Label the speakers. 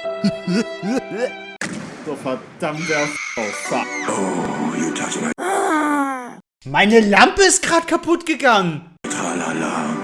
Speaker 1: so verdammter oh, fuck.
Speaker 2: Oh, you touch my ah.
Speaker 3: Meine Lampe ist gerade kaputt gegangen.
Speaker 2: tralala.